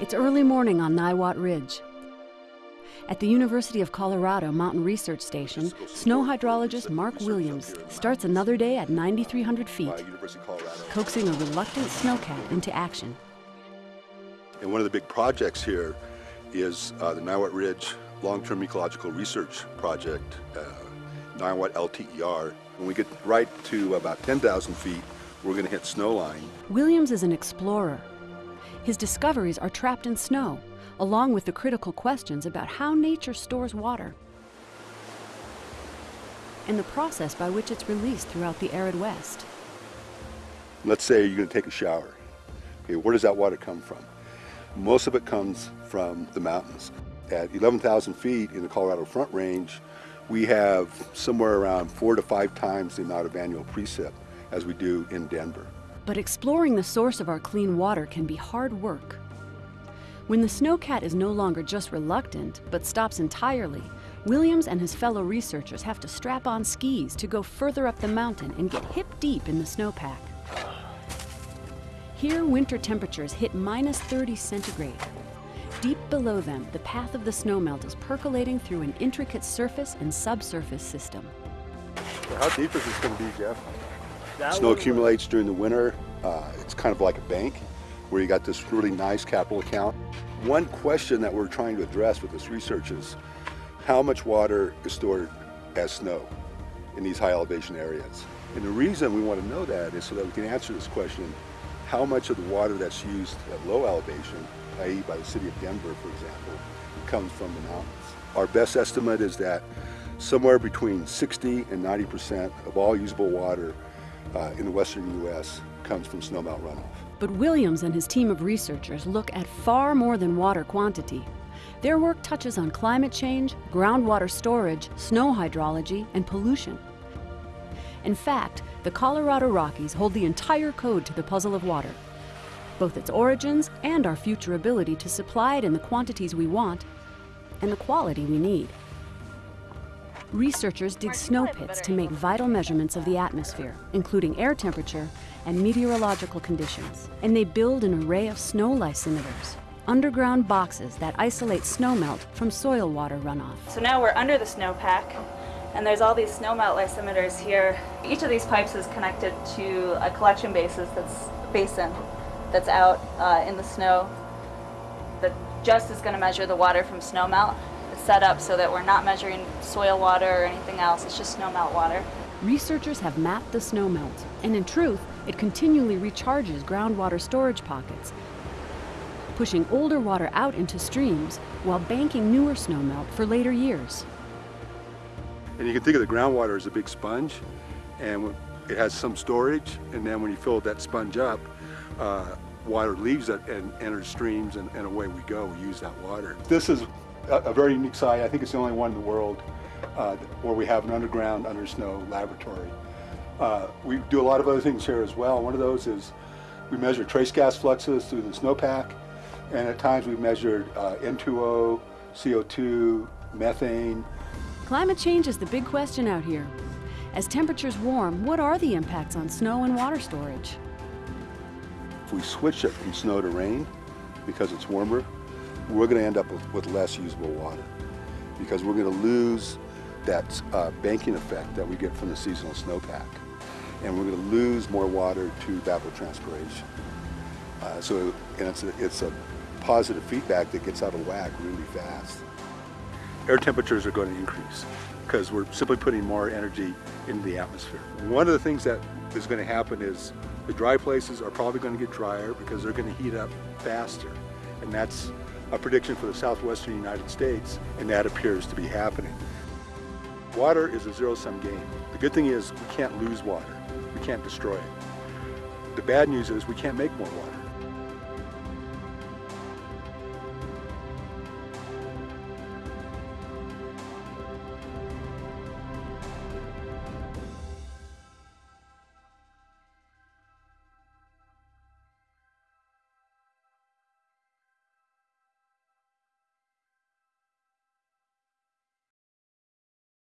It's early morning on Niwot Ridge. At the University of Colorado Mountain Research Station, snow hydrologist Mark Williams starts another day at 9,300 feet, coaxing a reluctant snowcat into action. And one of the big projects here is uh, the Niwot Ridge Long-Term Ecological Research Project, uh, Niwot LTER. When we get right to about 10,000 feet, we're going to hit snow line. Williams is an explorer. His discoveries are trapped in snow, along with the critical questions about how nature stores water and the process by which it's released throughout the arid West. Let's say you're going to take a shower. Okay, where does that water come from? Most of it comes from the mountains. At 11,000 feet in the Colorado Front Range, we have somewhere around four to five times the amount of annual precip as we do in Denver. But exploring the source of our clean water can be hard work. When the snowcat is no longer just reluctant, but stops entirely, Williams and his fellow researchers have to strap on skis to go further up the mountain and get hip deep in the snowpack. Here, winter temperatures hit minus 30 centigrade. Deep below them, the path of the snowmelt is percolating through an intricate surface and subsurface system. how deep is this going to be, Jeff? Snow accumulates during the winter. Uh, it's kind of like a bank where you got this really nice capital account. One question that we're trying to address with this research is how much water is stored as snow in these high elevation areas. And the reason we want to know that is so that we can answer this question, how much of the water that's used at low elevation, i.e. by the city of Denver, for example, comes from the mountains. Our best estimate is that somewhere between 60 and 90% of all usable water uh, in the western U.S. comes from snowmelt runoff. But Williams and his team of researchers look at far more than water quantity. Their work touches on climate change, groundwater storage, snow hydrology, and pollution. In fact, the Colorado Rockies hold the entire code to the puzzle of water, both its origins and our future ability to supply it in the quantities we want and the quality we need. Researchers dig snow pits to make vital measurements of the atmosphere, including air temperature and meteorological conditions. And they build an array of snow lysimeters, underground boxes that isolate snowmelt from soil water runoff. So now we're under the snowpack, and there's all these snowmelt lysimeters here. Each of these pipes is connected to a collection basis that's basin that's out uh, in the snow that just is going to measure the water from snowmelt set up so that we're not measuring soil water or anything else. It's just snowmelt water. Researchers have mapped the snowmelt, and in truth, it continually recharges groundwater storage pockets, pushing older water out into streams while banking newer snowmelt for later years. And you can think of the groundwater as a big sponge, and it has some storage, and then when you fill that sponge up, uh, water leaves it and enters streams, and, and away we go. We use that water. This is a, a, very unique site. I think it's the only one in the world uh, where we have an underground under snow laboratory. Uh, we do a lot of other things here as well. One of those is we measure trace gas fluxes through the snowpack, and at times we've measured uh, N2O, CO2, methane. Climate change is the big question out here. As temperatures warm, what are the impacts on snow and water storage? If we switch it from snow to rain because it's warmer, we're going to end up with, with, less usable water because we're going to lose that uh, banking effect that we get from the seasonal snowpack. And we're going to lose more water to evapotranspiration. Uh, so and it's, a, it's a positive feedback that gets out of whack really fast. Air temperatures are going to increase because we're simply putting more energy into the atmosphere. One of the things that is going to happen is the dry places are probably going to get drier because they're going to heat up faster. And that's a prediction for the southwestern United States, and that appears to be happening. Water is a zero-sum game. The good thing is we can't lose water. We can't destroy it. The bad news is we can't make more water.